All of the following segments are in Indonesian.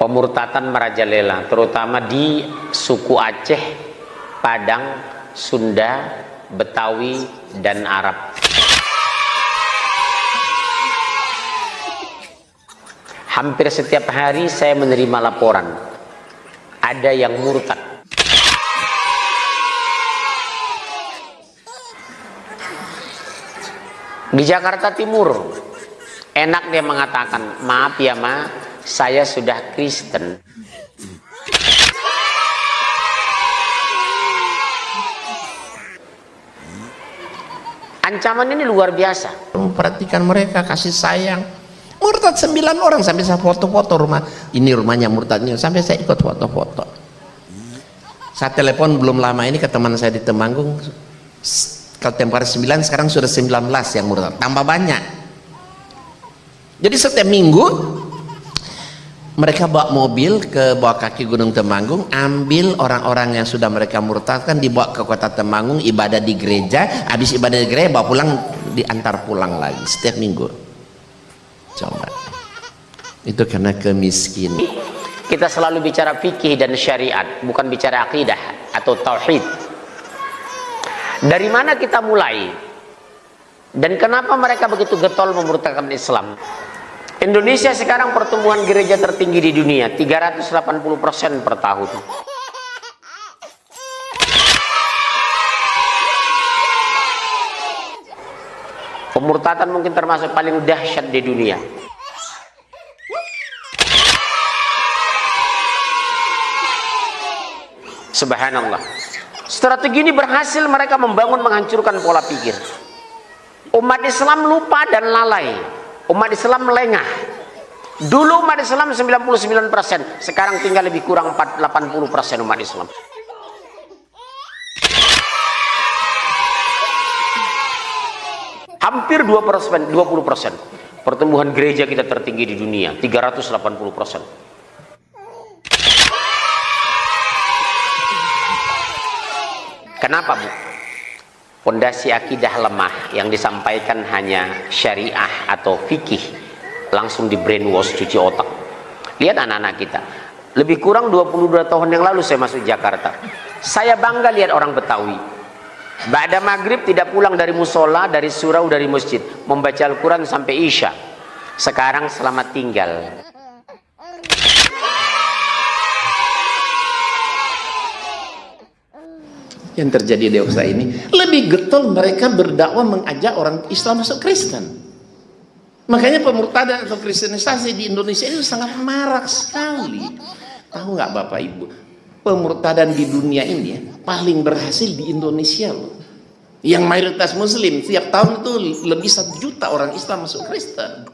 pemurtatan merajalela terutama di suku Aceh, Padang, Sunda, Betawi dan Arab. Hampir setiap hari saya menerima laporan ada yang murtad. Di Jakarta Timur, enak dia mengatakan, maaf ya ma, saya sudah Kristen. Ancaman ini luar biasa. Perhatikan mereka, kasih sayang. Murtad sembilan orang sampai saya foto-foto rumah. Ini rumahnya murtadnya sampai saya ikut foto-foto. Saya telepon belum lama ini ke teman saya di Temanggung. Kalau hari 9 sekarang sudah 19 yang murtad. Tambah banyak. Jadi setiap minggu mereka bawa mobil ke bawah kaki Gunung Temanggung ambil orang-orang yang sudah mereka murtadkan dibawa ke kota Temanggung ibadah di gereja. Habis ibadah di gereja bawa pulang diantar pulang lagi setiap minggu. Coba. Itu karena kemiskin kita selalu bicara fikih dan syariat bukan bicara akidah atau tauhid. Dari mana kita mulai? Dan kenapa mereka begitu getol memurtadkan Islam Indonesia sekarang pertumbuhan gereja tertinggi di dunia 380% per tahun. Pemurtatan mungkin termasuk paling dahsyat di dunia. Subhanallah. Strategi ini berhasil mereka membangun menghancurkan pola pikir. Umat Islam lupa dan lalai umat Islam lengah. Dulu umat Islam 99% sekarang tinggal lebih kurang 80% umat Islam. Hampir 2%, 20% pertumbuhan gereja kita tertinggi di dunia 380% Kenapa Bu? Pondasi akidah lemah yang disampaikan hanya syariah atau fikih langsung di brainwash cuci otak. Lihat anak-anak kita. Lebih kurang 22 tahun yang lalu saya masuk Jakarta. Saya bangga lihat orang Betawi. Ba'da maghrib tidak pulang dari musola, dari surau, dari masjid. Membaca Al-Quran sampai Isya. Sekarang selamat tinggal. Yang terjadi di Osa ini lebih getol mereka berdakwah mengajak orang Islam masuk Kristen. Makanya pemurtadan atau kristenisasi di Indonesia itu sangat marak sekali. Tahu nggak Bapak Ibu? Pemurtadan di dunia ini ya, paling berhasil di Indonesia loh. Yang mayoritas muslim tiap tahun itu lebih satu juta orang Islam masuk Kristen.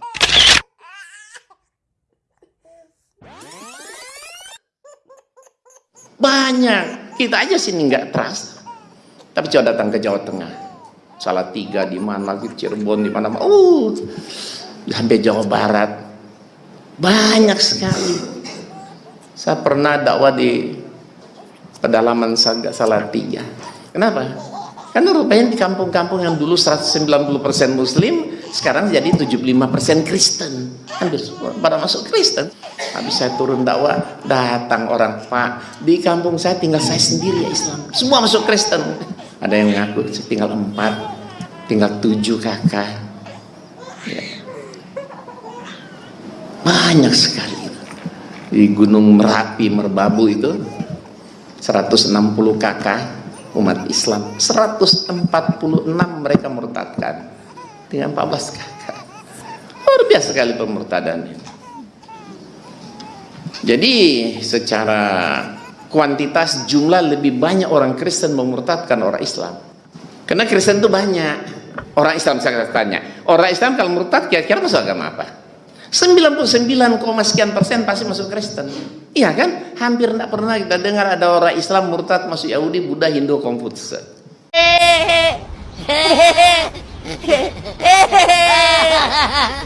Banyak. Kita aja sini nggak terasa tapi coba datang ke Jawa Tengah. Salah tiga di mana lagi Cirebon di mana uh sampai Jawa Barat. Banyak sekali. Saya pernah dakwah di pedalaman salah tiga kenapa? Karena rupanya di kampung-kampung yang dulu 190% muslim sekarang jadi 75% Kristen. Hampir pada masuk Kristen. Habis saya turun dakwah datang orang Pak di kampung saya tinggal saya sendiri ya Islam. Semua masuk Kristen ada yang mengaku tinggal empat tinggal tujuh kakak. Ya. banyak sekali. Di Gunung Merapi Merbabu itu 160 kakak umat Islam. 146 mereka murtadkan. Dengan 14 kakak. Luar biasa sekali pemurtadan ini jadi secara kuantitas jumlah lebih banyak orang Kristen memurtadkan orang Islam. Karena Kristen itu banyak. Orang Islam saya tanya orang Islam kalau murtad kira-kira masuk agama apa? 99, sekian persen pasti masuk Kristen. Iya kan? Hampir tidak pernah kita dengar ada orang Islam murtad masuk Yahudi Buddha Hindu Hehehe